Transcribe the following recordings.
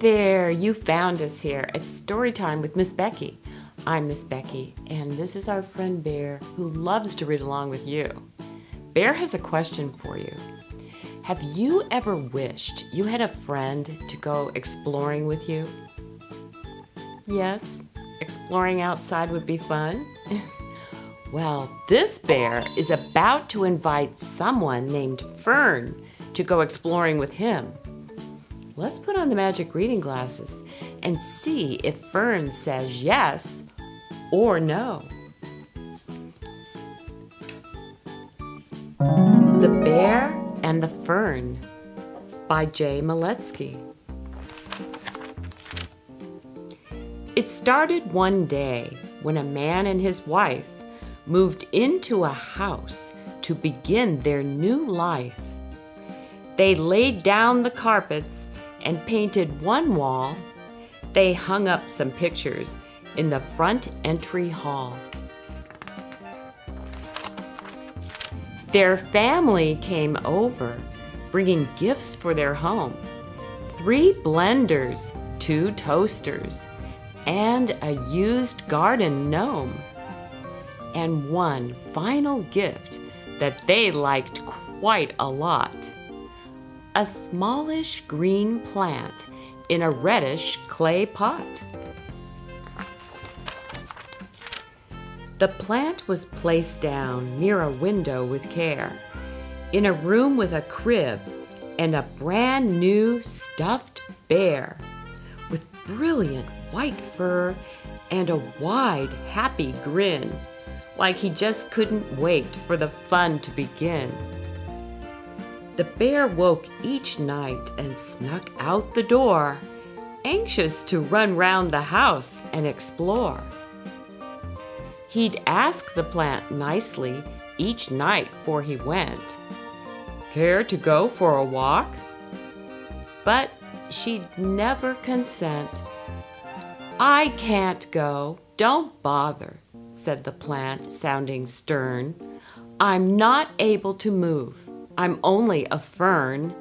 there, you found us here. It's story time with Miss Becky. I'm Miss Becky, and this is our friend Bear who loves to read along with you. Bear has a question for you. Have you ever wished you had a friend to go exploring with you? Yes, exploring outside would be fun. well, this bear is about to invite someone named Fern to go exploring with him. Let's put on the magic reading glasses and see if Fern says yes or no. The Bear and the Fern by Jay Miletsky. It started one day when a man and his wife moved into a house to begin their new life. They laid down the carpets and painted one wall, they hung up some pictures in the front entry hall. Their family came over, bringing gifts for their home. Three blenders, two toasters, and a used garden gnome. And one final gift that they liked quite a lot a smallish green plant in a reddish clay pot. The plant was placed down near a window with care, in a room with a crib and a brand new stuffed bear with brilliant white fur and a wide, happy grin, like he just couldn't wait for the fun to begin. The bear woke each night and snuck out the door, anxious to run round the house and explore. He'd ask the plant nicely each night before he went, Care to go for a walk? But she'd never consent. I can't go, don't bother, said the plant, sounding stern. I'm not able to move. I'm only a fern.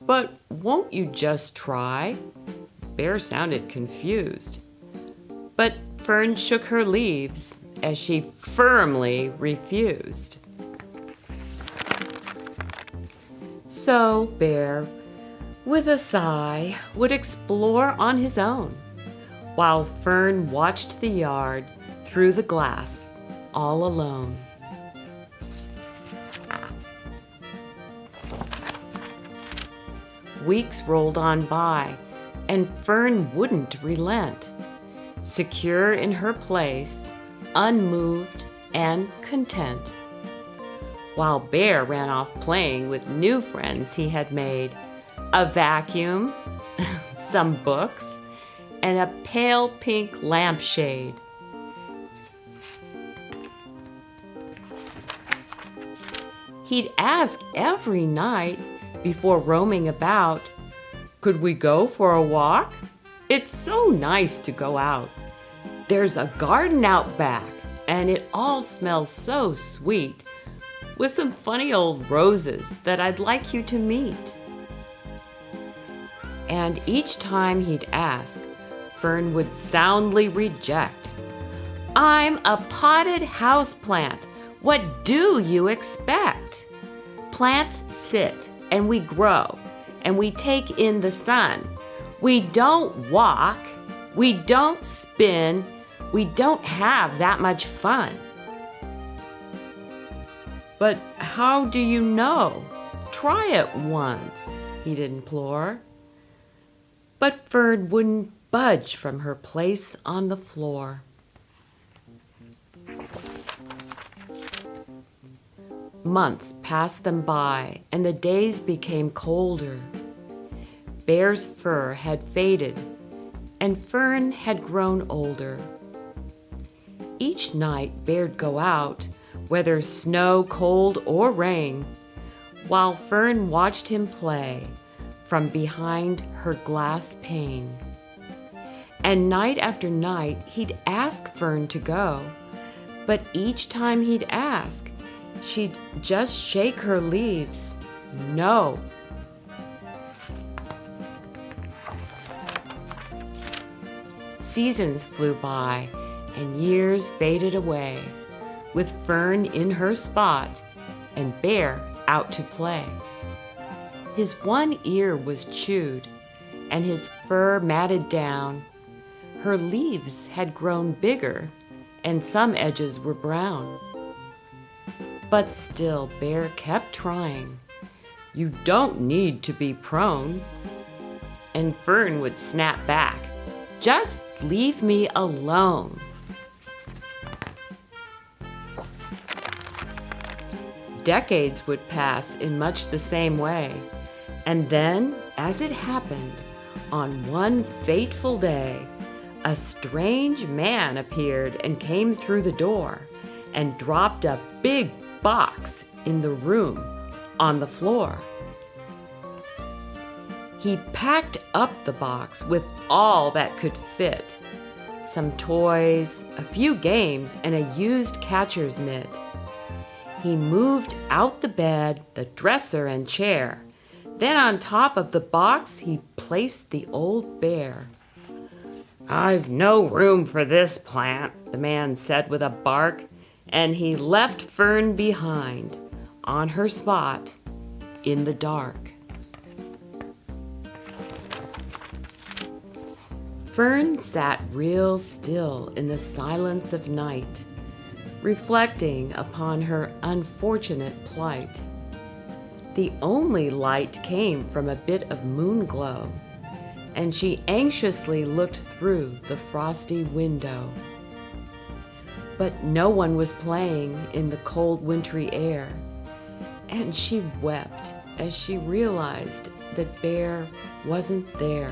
But won't you just try? Bear sounded confused. But Fern shook her leaves as she firmly refused. So Bear, with a sigh, would explore on his own, while Fern watched the yard through the glass all alone. Weeks rolled on by, and Fern wouldn't relent. Secure in her place, unmoved and content. While Bear ran off playing with new friends he had made, a vacuum, some books, and a pale pink lampshade. He'd ask every night before roaming about. Could we go for a walk? It's so nice to go out. There's a garden out back, and it all smells so sweet, with some funny old roses that I'd like you to meet. And each time he'd ask, Fern would soundly reject. I'm a potted house plant. What do you expect? Plants sit and we grow and we take in the sun. We don't walk, we don't spin, we don't have that much fun. But how do you know? Try it once, he'd implore. But Fern wouldn't budge from her place on the floor. Months passed them by, and the days became colder. Bear's fur had faded, and Fern had grown older. Each night Bear'd go out, whether snow, cold, or rain, while Fern watched him play from behind her glass pane. And night after night he'd ask Fern to go, but each time he'd ask, She'd just shake her leaves. No. Seasons flew by and years faded away, with Fern in her spot and Bear out to play. His one ear was chewed and his fur matted down. Her leaves had grown bigger and some edges were brown. But still Bear kept trying. You don't need to be prone. And Fern would snap back. Just leave me alone. Decades would pass in much the same way. And then, as it happened, on one fateful day, a strange man appeared and came through the door and dropped a big box in the room on the floor. He packed up the box with all that could fit some toys, a few games, and a used catcher's mitt. He moved out the bed, the dresser, and chair. Then on top of the box, he placed the old bear. I've no room for this plant, the man said with a bark, and he left Fern behind on her spot in the dark. Fern sat real still in the silence of night, reflecting upon her unfortunate plight. The only light came from a bit of moon glow, and she anxiously looked through the frosty window. But no one was playing in the cold wintry air, and she wept as she realized that Bear wasn't there.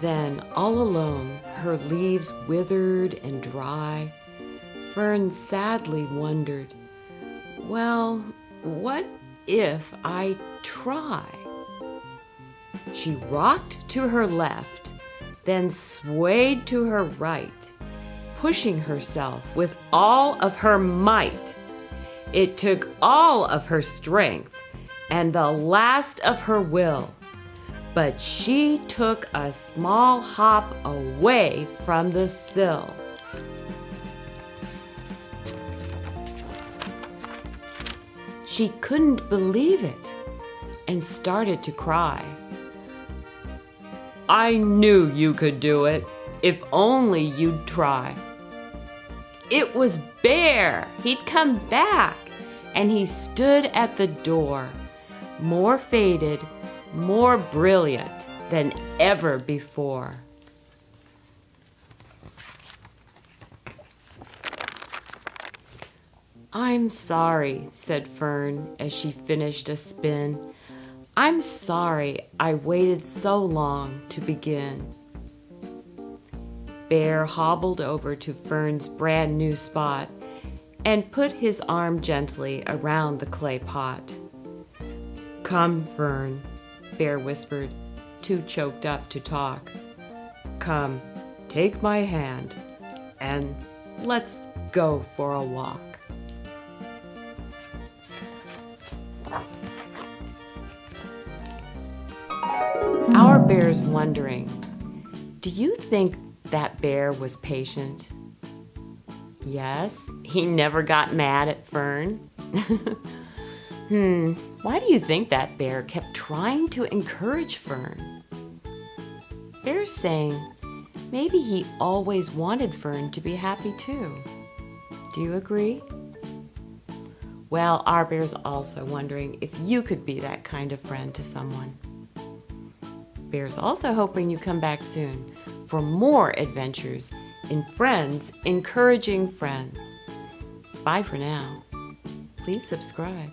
Then, all alone, her leaves withered and dry, Fern sadly wondered, well, what if I try? She rocked to her left, then swayed to her right, pushing herself with all of her might. It took all of her strength and the last of her will but she took a small hop away from the sill. She couldn't believe it and started to cry. I knew you could do it, if only you'd try. It was Bear! He'd come back, and he stood at the door, more faded more brilliant than ever before. I'm sorry, said Fern as she finished a spin. I'm sorry I waited so long to begin. Bear hobbled over to Fern's brand new spot and put his arm gently around the clay pot. Come, Fern, Bear whispered, too choked up to talk. Come, take my hand, and let's go for a walk. Bear's wondering, do you think that bear was patient? Yes, he never got mad at Fern. hmm, why do you think that bear kept trying to encourage Fern? Bear's saying maybe he always wanted Fern to be happy too. Do you agree? Well, our bear's also wondering if you could be that kind of friend to someone. Bear's also hoping you come back soon for more adventures in Friends Encouraging Friends. Bye for now. Please subscribe.